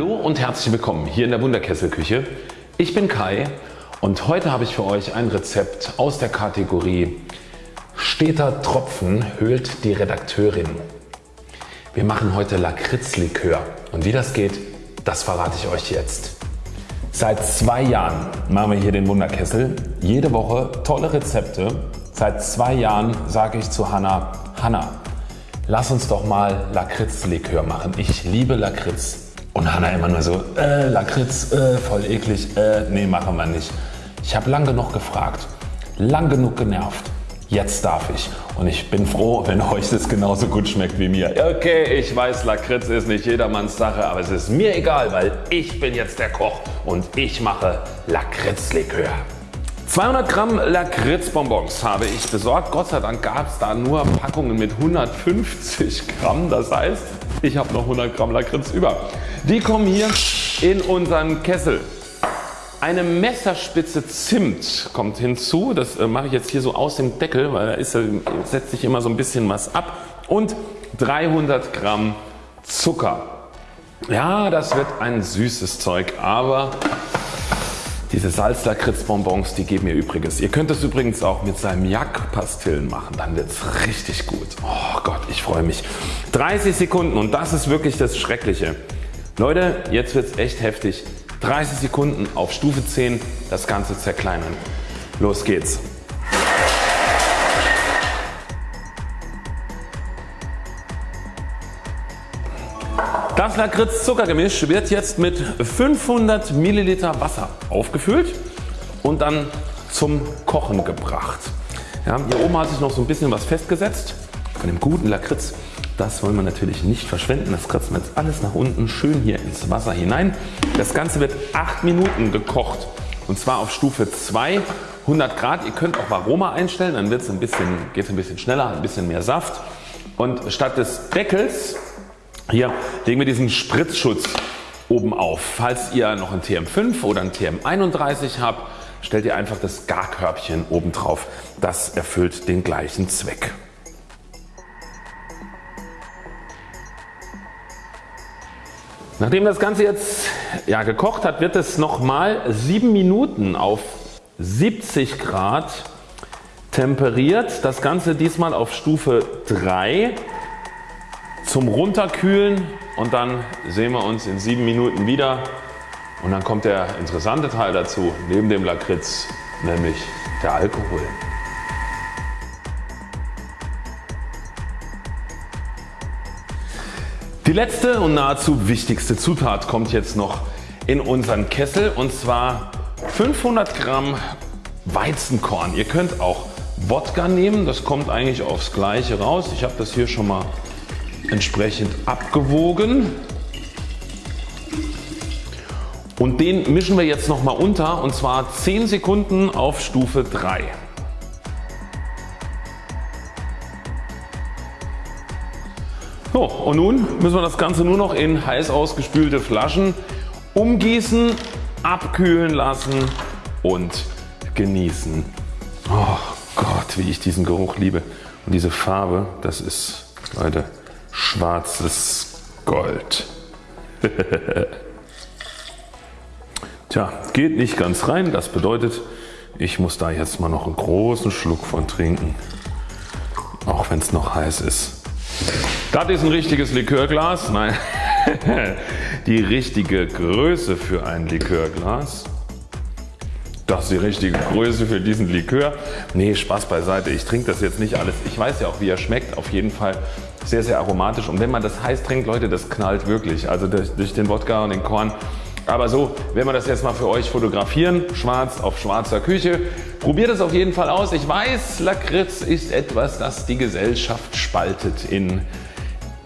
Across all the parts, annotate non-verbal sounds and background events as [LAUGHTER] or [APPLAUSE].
Hallo und herzlich willkommen hier in der Wunderkesselküche. Ich bin Kai und heute habe ich für euch ein Rezept aus der Kategorie Steter Tropfen höhlt die Redakteurin. Wir machen heute Lakritzlikör und wie das geht, das verrate ich euch jetzt. Seit zwei Jahren machen wir hier den Wunderkessel. Jede Woche tolle Rezepte. Seit zwei Jahren sage ich zu Hanna, Hanna, lass uns doch mal Lakritzlikör machen. Ich liebe Lakritz. Und Hanna immer nur so, äh, Lakritz, äh, voll eklig, äh, nee machen wir nicht. Ich habe lang genug gefragt, lang genug genervt. Jetzt darf ich und ich bin froh wenn [LAUGHS] euch das genauso gut schmeckt wie mir. Okay ich weiß Lakritz ist nicht jedermanns Sache aber es ist mir egal weil ich bin jetzt der Koch und ich mache Lakritzlikör. 200 Gramm Lakritzbonbons habe ich besorgt. Gott sei Dank gab es da nur Packungen mit 150 Gramm. Das heißt ich habe noch 100 Gramm Lakritz über. Die kommen hier in unseren Kessel. Eine Messerspitze Zimt kommt hinzu. Das äh, mache ich jetzt hier so aus dem Deckel, weil da ist, setzt sich immer so ein bisschen was ab. Und 300 Gramm Zucker. Ja das wird ein süßes Zeug, aber diese Salzlakritzbonbons die geben mir Übriges. Ihr könnt es übrigens auch mit Salmiak-Pastillen machen, dann wird es richtig gut. Oh Gott, ich freue mich. 30 Sekunden und das ist wirklich das Schreckliche. Leute, jetzt wird es echt heftig. 30 Sekunden auf Stufe 10 das Ganze zerkleinern. Los geht's. Das Lakritz-Zuckergemisch wird jetzt mit 500 Milliliter Wasser aufgefüllt und dann zum Kochen gebracht. Ja, hier oben hat sich noch so ein bisschen was festgesetzt von dem guten Lakritz. Das wollen wir natürlich nicht verschwenden. Das kratzen wir jetzt alles nach unten schön hier ins Wasser hinein. Das Ganze wird 8 Minuten gekocht und zwar auf Stufe 2 100 Grad. Ihr könnt auch Aroma einstellen, dann wird es ein bisschen, geht's ein bisschen schneller, ein bisschen mehr Saft. Und statt des Deckels hier legen wir diesen Spritzschutz oben auf. Falls ihr noch ein TM5 oder ein TM31 habt, stellt ihr einfach das Garkörbchen oben drauf. Das erfüllt den gleichen Zweck. Nachdem das Ganze jetzt ja, gekocht hat, wird es nochmal 7 Minuten auf 70 Grad temperiert. Das Ganze diesmal auf Stufe 3 zum Runterkühlen und dann sehen wir uns in 7 Minuten wieder und dann kommt der interessante Teil dazu neben dem Lakritz, nämlich der Alkohol. Die letzte und nahezu wichtigste Zutat kommt jetzt noch in unseren Kessel und zwar 500 Gramm Weizenkorn. Ihr könnt auch Wodka nehmen, das kommt eigentlich aufs gleiche raus. Ich habe das hier schon mal entsprechend abgewogen. Und den mischen wir jetzt nochmal unter und zwar 10 Sekunden auf Stufe 3. So, und nun müssen wir das Ganze nur noch in heiß ausgespülte Flaschen umgießen, abkühlen lassen und genießen. Oh Gott wie ich diesen Geruch liebe und diese Farbe das ist Leute schwarzes Gold. [LAUGHS] Tja, geht nicht ganz rein. Das bedeutet, ich muss da jetzt mal noch einen großen Schluck von trinken. Auch wenn es noch heiß ist. Das ist ein richtiges Likörglas. Nein, [LAUGHS] die richtige Größe für ein Likörglas. Das ist die richtige Größe für diesen Likör. Nee Spaß beiseite. Ich trinke das jetzt nicht alles. Ich weiß ja auch wie er schmeckt. Auf jeden Fall sehr sehr aromatisch und wenn man das heiß trinkt Leute das knallt wirklich. Also durch, durch den Wodka und den Korn. Aber so werden wir das jetzt mal für euch fotografieren. Schwarz auf schwarzer Küche. Probiert es auf jeden Fall aus. Ich weiß Lakritz ist etwas das die Gesellschaft spaltet in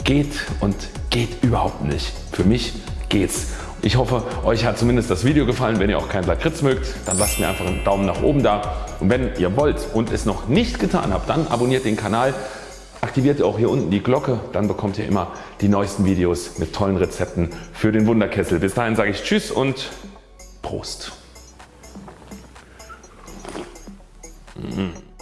geht und geht überhaupt nicht. Für mich geht's. Ich hoffe euch hat zumindest das Video gefallen. Wenn ihr auch kein Lakritz mögt, dann lasst mir einfach einen Daumen nach oben da. Und wenn ihr wollt und es noch nicht getan habt, dann abonniert den Kanal. Aktiviert auch hier unten die Glocke, dann bekommt ihr immer die neuesten Videos mit tollen Rezepten für den Wunderkessel. Bis dahin sage ich Tschüss und Prost. Mmh.